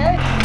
Okay.